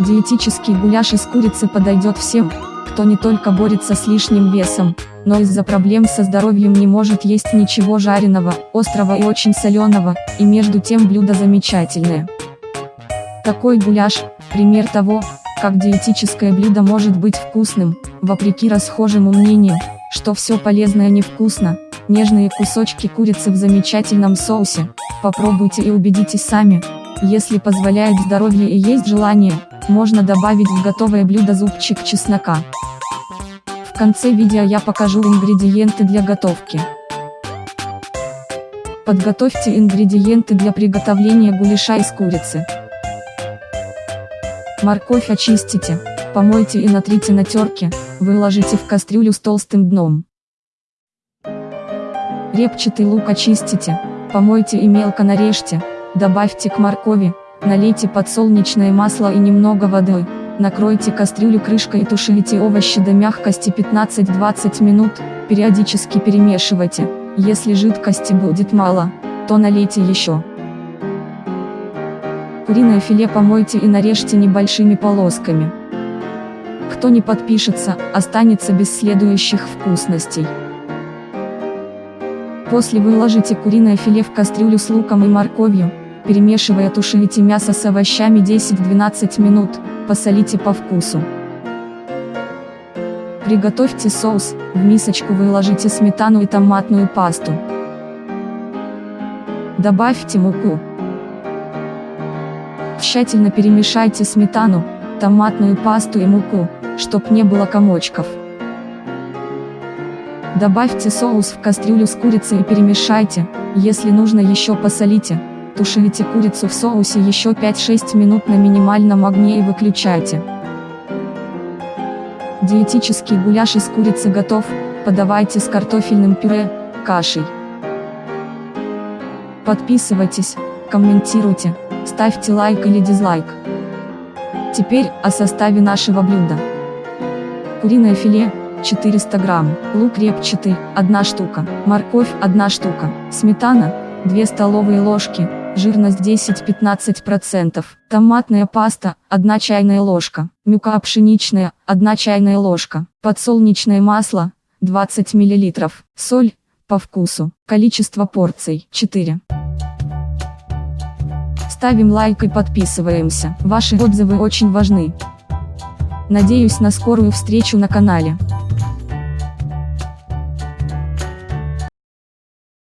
Диетический гуляш из курицы подойдет всем, кто не только борется с лишним весом, но из-за проблем со здоровьем не может есть ничего жареного, острого и очень соленого, и между тем блюдо замечательное. Такой гуляш – пример того, как диетическое блюдо может быть вкусным, вопреки расхожему мнению, что все полезное невкусно, нежные кусочки курицы в замечательном соусе, попробуйте и убедитесь сами, если позволяет здоровье и есть желание, можно добавить в готовое блюдо зубчик чеснока. В конце видео я покажу ингредиенты для готовки. Подготовьте ингредиенты для приготовления гуляша из курицы. Морковь очистите, помойте и натрите на терке, выложите в кастрюлю с толстым дном. Репчатый лук очистите, помойте и мелко нарежьте, добавьте к моркови, налейте подсолнечное масло и немного воды, накройте кастрюлю крышкой и тушите овощи до мягкости 15-20 минут, периодически перемешивайте, если жидкости будет мало, то налейте еще. Куриное филе помойте и нарежьте небольшими полосками. Кто не подпишется, останется без следующих вкусностей. После выложите куриное филе в кастрюлю с луком и морковью, перемешивая тушите мясо с овощами 10-12 минут, посолите по вкусу. Приготовьте соус, в мисочку выложите сметану и томатную пасту. Добавьте муку. Тщательно перемешайте сметану, томатную пасту и муку, чтоб не было комочков. Добавьте соус в кастрюлю с курицей и перемешайте, если нужно еще посолите, тушите курицу в соусе еще 5-6 минут на минимальном огне и выключайте. Диетический гуляш из курицы готов, подавайте с картофельным пюре, кашей. Подписывайтесь, комментируйте, ставьте лайк или дизлайк. Теперь о составе нашего блюда. Куриное филе 400 грамм, лук репчатый 1 штука, морковь 1 штука, сметана 2 столовые ложки, жирность 10-15%, томатная паста 1 чайная ложка, мюка пшеничная 1 чайная ложка, подсолнечное масло 20 мл, соль по вкусу, количество порций 4. Ставим лайк и подписываемся. Ваши отзывы очень важны. Надеюсь на скорую встречу на канале.